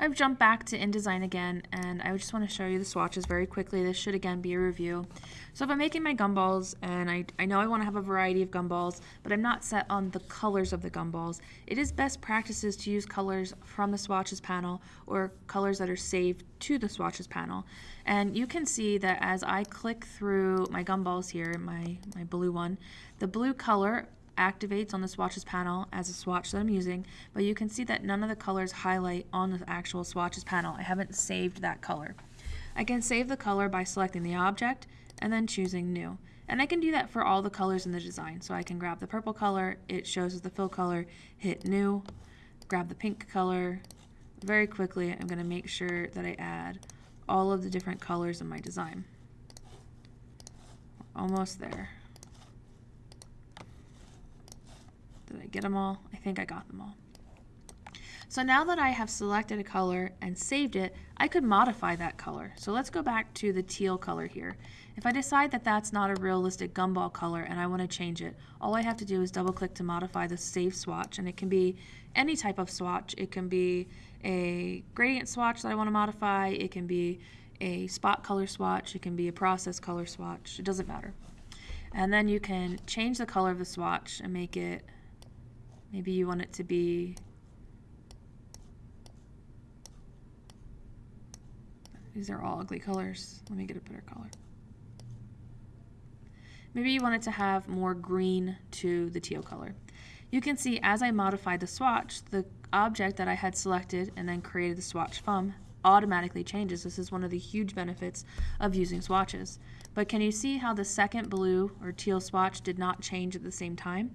I've jumped back to InDesign again, and I just want to show you the swatches very quickly. This should again be a review. So if I'm making my gumballs, and I, I know I want to have a variety of gumballs, but I'm not set on the colors of the gumballs, it is best practices to use colors from the swatches panel or colors that are saved to the swatches panel. And you can see that as I click through my gumballs here, my, my blue one, the blue color activates on the swatches panel as a swatch that I'm using, but you can see that none of the colors highlight on the actual swatches panel. I haven't saved that color. I can save the color by selecting the object and then choosing new. And I can do that for all the colors in the design. So I can grab the purple color, it shows as the fill color, hit new, grab the pink color. Very quickly, I'm going to make sure that I add all of the different colors in my design. Almost there. Did I get them all? I think I got them all. So now that I have selected a color and saved it, I could modify that color. So let's go back to the teal color here. If I decide that that's not a realistic gumball color and I want to change it, all I have to do is double click to modify the save swatch and it can be any type of swatch. It can be a gradient swatch that I want to modify, it can be a spot color swatch, it can be a process color swatch, it doesn't matter. And then you can change the color of the swatch and make it Maybe you want it to be These are all ugly colors. Let me get a better color. Maybe you want it to have more green to the teal color. You can see as I modify the swatch, the object that I had selected and then created the swatch from automatically changes. This is one of the huge benefits of using swatches. But can you see how the second blue or teal swatch did not change at the same time?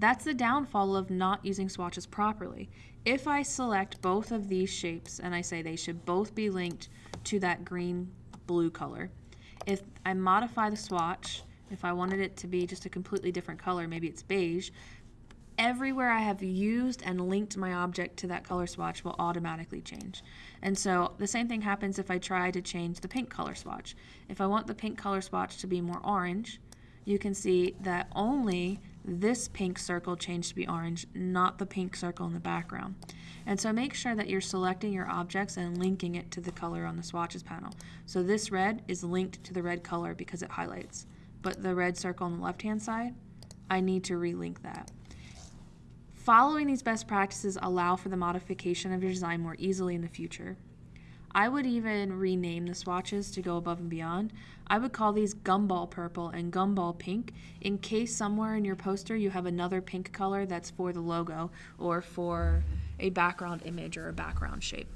That's the downfall of not using swatches properly. If I select both of these shapes and I say they should both be linked to that green blue color, if I modify the swatch, if I wanted it to be just a completely different color, maybe it's beige, everywhere I have used and linked my object to that color swatch will automatically change. And so the same thing happens if I try to change the pink color swatch. If I want the pink color swatch to be more orange, you can see that only this pink circle changed to be orange, not the pink circle in the background. And so make sure that you're selecting your objects and linking it to the color on the swatches panel. So this red is linked to the red color because it highlights. But the red circle on the left-hand side, I need to relink that. Following these best practices allow for the modification of your design more easily in the future. I would even rename the swatches to go above and beyond. I would call these gumball purple and gumball pink in case somewhere in your poster you have another pink color that's for the logo or for a background image or a background shape.